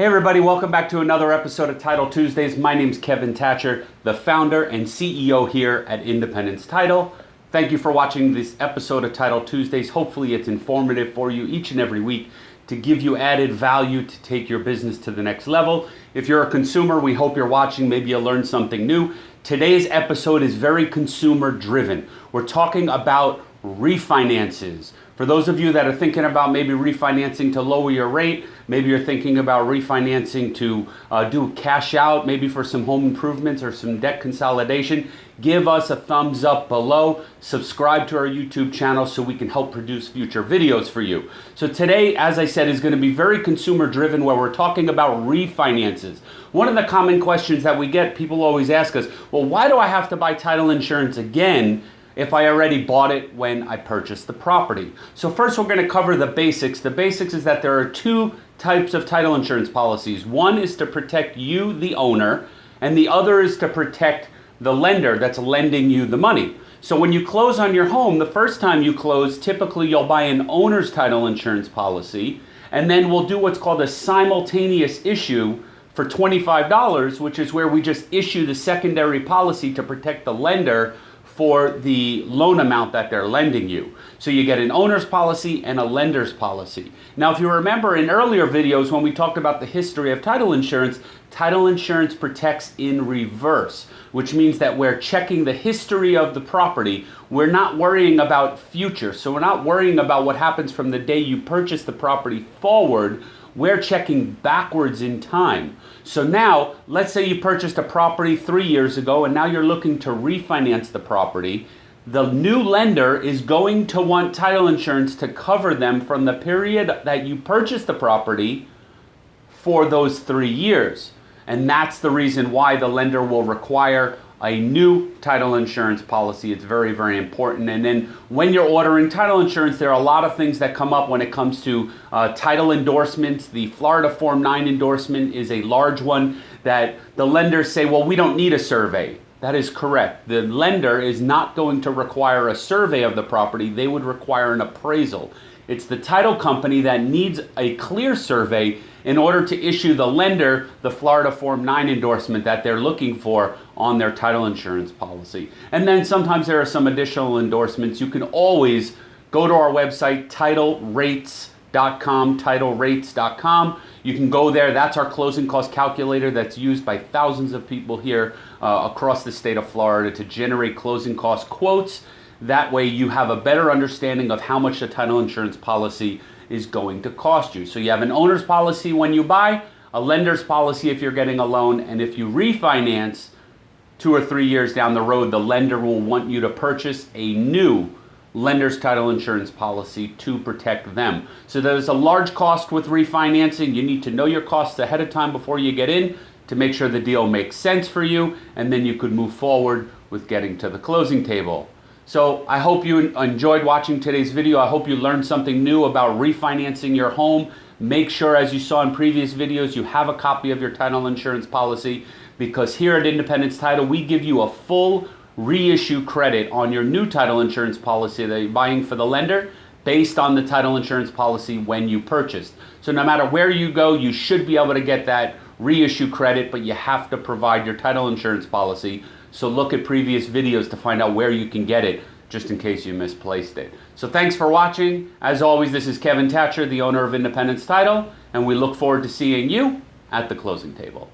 Hey everybody, welcome back to another episode of Title Tuesdays. My name is Kevin Thatcher, the founder and CEO here at Independence Title. Thank you for watching this episode of Title Tuesdays. Hopefully it's informative for you each and every week to give you added value to take your business to the next level. If you're a consumer, we hope you're watching. Maybe you'll learn something new. Today's episode is very consumer driven. We're talking about refinances. For those of you that are thinking about maybe refinancing to lower your rate, maybe you're thinking about refinancing to uh, do cash out, maybe for some home improvements or some debt consolidation, give us a thumbs up below. Subscribe to our YouTube channel so we can help produce future videos for you. So today, as I said, is going to be very consumer driven where we're talking about refinances. One of the common questions that we get, people always ask us, well, why do I have to buy title insurance again? If I already bought it when I purchased the property. So first we're going to cover the basics. The basics is that there are two types of title insurance policies. One is to protect you, the owner, and the other is to protect the lender that's lending you the money. So when you close on your home, the first time you close, typically you'll buy an owner's title insurance policy, and then we'll do what's called a simultaneous issue for $25, which is where we just issue the secondary policy to protect the lender for the loan amount that they're lending you. So you get an owner's policy and a lender's policy. Now, if you remember in earlier videos when we talked about the history of title insurance, title insurance protects in reverse, which means that we're checking the history of the property. We're not worrying about future. So we're not worrying about what happens from the day you purchase the property forward we're checking backwards in time. So now, let's say you purchased a property three years ago and now you're looking to refinance the property. The new lender is going to want title insurance to cover them from the period that you purchased the property for those three years. And that's the reason why the lender will require a new title insurance policy. It's very, very important. And then when you're ordering title insurance, there are a lot of things that come up when it comes to uh, title endorsements. The Florida Form 9 endorsement is a large one that the lenders say, well, we don't need a survey. That is correct. The lender is not going to require a survey of the property. They would require an appraisal. It's the title company that needs a clear survey in order to issue the lender the Florida Form 9 endorsement that they're looking for on their title insurance policy. And then sometimes there are some additional endorsements. You can always go to our website, titlerates.com, titlerates.com. You can go there. That's our closing cost calculator that's used by thousands of people here uh, across the state of Florida to generate closing cost quotes that way you have a better understanding of how much the title insurance policy is going to cost you. So you have an owner's policy when you buy, a lender's policy if you're getting a loan, and if you refinance two or three years down the road, the lender will want you to purchase a new lender's title insurance policy to protect them. So there's a large cost with refinancing. You need to know your costs ahead of time before you get in to make sure the deal makes sense for you, and then you could move forward with getting to the closing table. So I hope you enjoyed watching today's video. I hope you learned something new about refinancing your home. Make sure, as you saw in previous videos, you have a copy of your title insurance policy because here at Independence Title, we give you a full reissue credit on your new title insurance policy that you're buying for the lender based on the title insurance policy when you purchased. So no matter where you go, you should be able to get that reissue credit, but you have to provide your title insurance policy so look at previous videos to find out where you can get it just in case you misplaced it. So thanks for watching. As always, this is Kevin Thatcher, the owner of Independence Title, and we look forward to seeing you at the closing table.